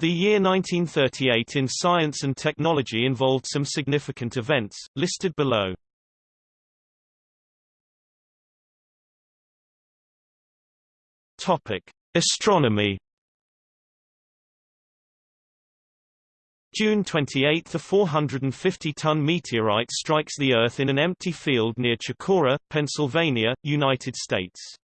The year 1938 in science and technology involved some significant events, listed below. Topic: Astronomy. June 28 – A 450-ton meteorite strikes the Earth in an empty field near Chicora, Pennsylvania, United States.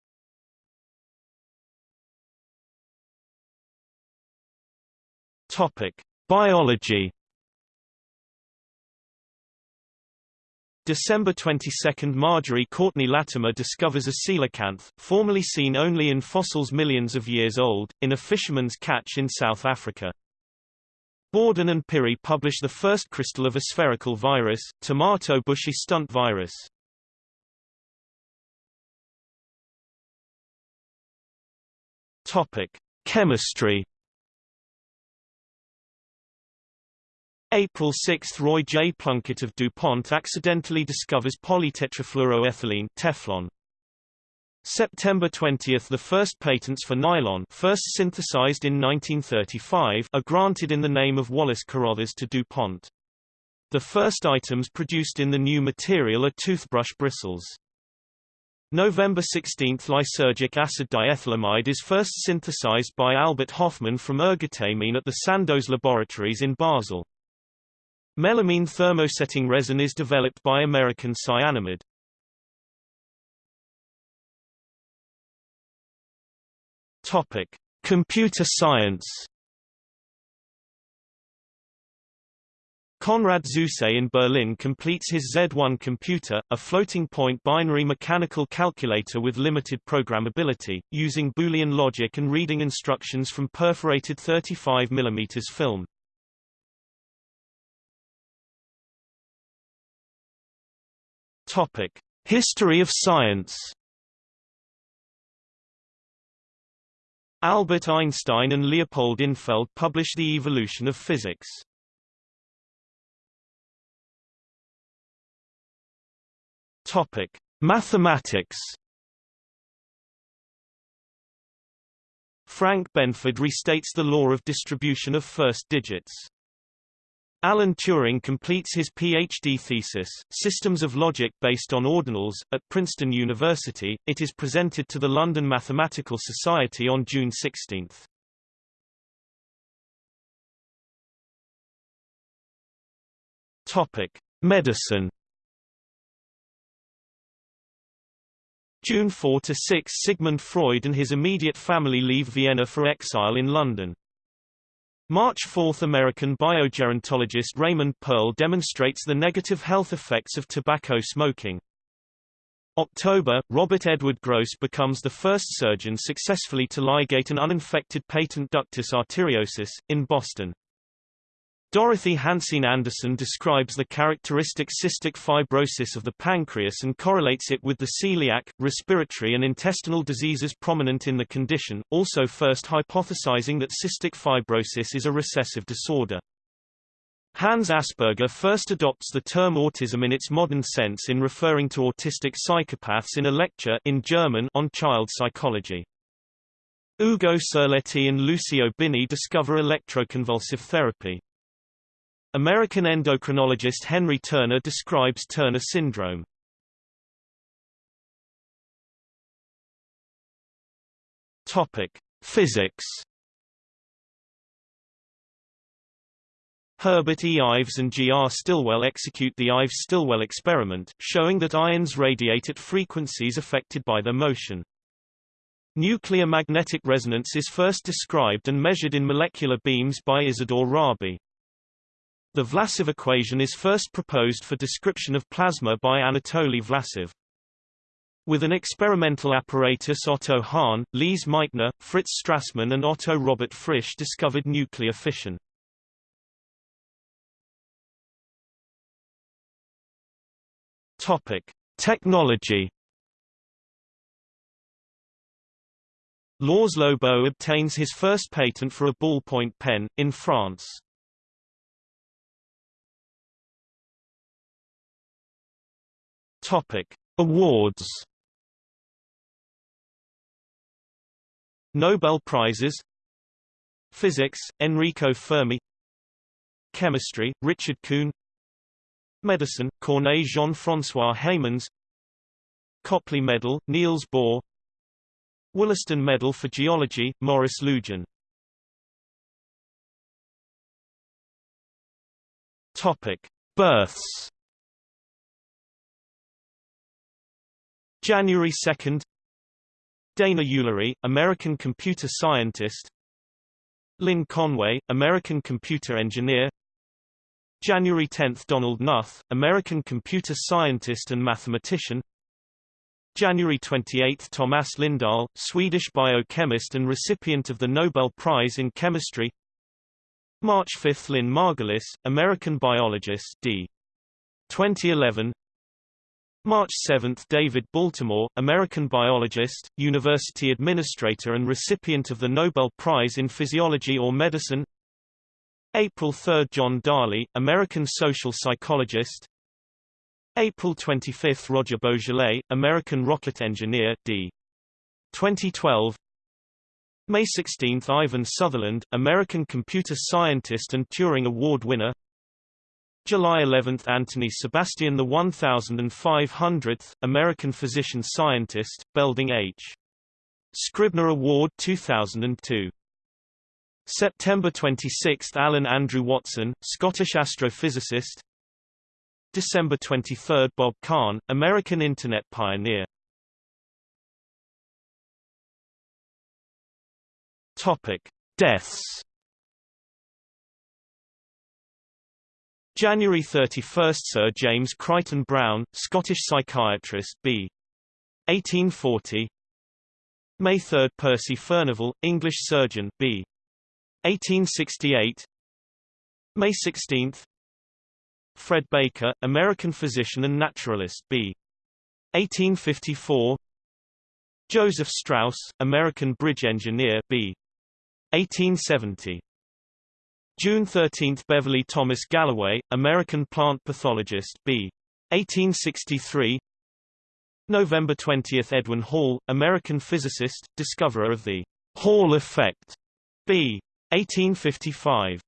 Topic: Biology. December 22 – Marjorie Courtney Latimer discovers a coelacanth, formerly seen only in fossils millions of years old, in a fisherman's catch in South Africa. Bawden and Pirie publish the first crystal of a spherical virus, tomato bushy stunt virus. Topic: Chemistry April 6 – Roy J. Plunkett of DuPont accidentally discovers polytetrafluoroethylene Teflon. September 20 – The first patents for nylon first synthesized in 1935 are granted in the name of Wallace Carothers to DuPont. The first items produced in the new material are toothbrush bristles. November 16 – Lysergic acid diethylamide is first synthesized by Albert Hofmann from ergotamine at the Sandoz Laboratories in Basel. Melamine thermosetting resin is developed by American Cyanamid. Topic: Computer science. Konrad Zuse in Berlin completes his Z1 computer, a floating-point binary mechanical calculator with limited programmability, using Boolean logic and reading instructions from perforated 35 mm film. Topic: History of science. Albert Einstein and Leopold Infeld published The Evolution of Physics. Topic: Mathematics. Frank Benford restates the law of distribution of first digits. Alan Turing completes his PhD thesis, Systems of Logic Based on Ordinals, at Princeton University. It is presented to the London Mathematical Society on June 16. Topic: Medicine. June 4 to 6 Sigmund Freud and his immediate family leave Vienna for exile in London. March 4 American biogerontologist Raymond Pearl demonstrates the negative health effects of tobacco smoking. October, Robert Edward Gross becomes the first surgeon successfully to ligate an uninfected patent ductus arteriosus, in Boston. Dorothy Hansine Anderson describes the characteristic cystic fibrosis of the pancreas and correlates it with the celiac, respiratory and intestinal diseases prominent in the condition, also first hypothesizing that cystic fibrosis is a recessive disorder. Hans Asperger first adopts the term autism in its modern sense in referring to autistic psychopaths in a lecture in German on child psychology. Ugo Cerletti and Lucio Bini discover electroconvulsive therapy. American endocrinologist Henry Turner describes Turner syndrome. Topic: Physics. Herbert E. Ives and G. R. Stilwell execute the Ives-Stilwell experiment, showing that ions radiate at frequencies affected by their motion. Nuclear magnetic resonance is first described and measured in molecular beams by Isidore Rabi. The Vlasov equation is first proposed for description of plasma by Anatoly Vlasov. With an experimental apparatus Otto Hahn, Lise Meitner, Fritz Strassmann and Otto Robert Frisch discovered nuclear fission. Topic: Technology. László Bíró obtains his first patent for a ballpoint pen, in France. Topic: Awards. Nobel Prizes Physics, Enrico Fermi Chemistry, Richard Kuhn Medicine, Corneille Jean-François Heymans Copley Medal, Niels Bohr Wollaston Medal for Geology, Maurice Lugeon Topic. Births January 2 Dana Ulery, American computer scientist. Lynn Conway, American computer engineer. January 10 – Donald Knuth, American computer scientist and mathematician. January 28 – Thomas Lindahl, Swedish biochemist and recipient of the Nobel Prize in Chemistry. March 5 – Lynn Margulis, American biologist d. 2011 March 7 – David Baltimore, American biologist, university administrator and recipient of the Nobel Prize in Physiology or Medicine. April 3 – John Darley, American social psychologist. April 25 – Roger Boisjoly, American rocket engineer, d. 2012 May 16 – Ivan Sutherland, American computer scientist and Turing Award winner July 11 – Anthony Sebastian the 1500th, American physician-scientist, Belding H. Scribner Award 2002. September 26 – Alan Andrew Watson, Scottish astrophysicist December 23 – Bob Kahn, American Internet pioneer Topic. Deaths January 31 – Sir James Crichton-Browne, Scottish psychiatrist b. 1840 May 3 – Percy Furnivall, English surgeon b. 1868 May 16 Fred Baker, American physician and naturalist b. 1854 Joseph Strauss, American bridge engineer b. 1870 June 13 – Beverly Thomas Galloway, American plant pathologist b. 1863 November 20 – Edwin Hall, American physicist, discoverer of the Hall effect b. 1855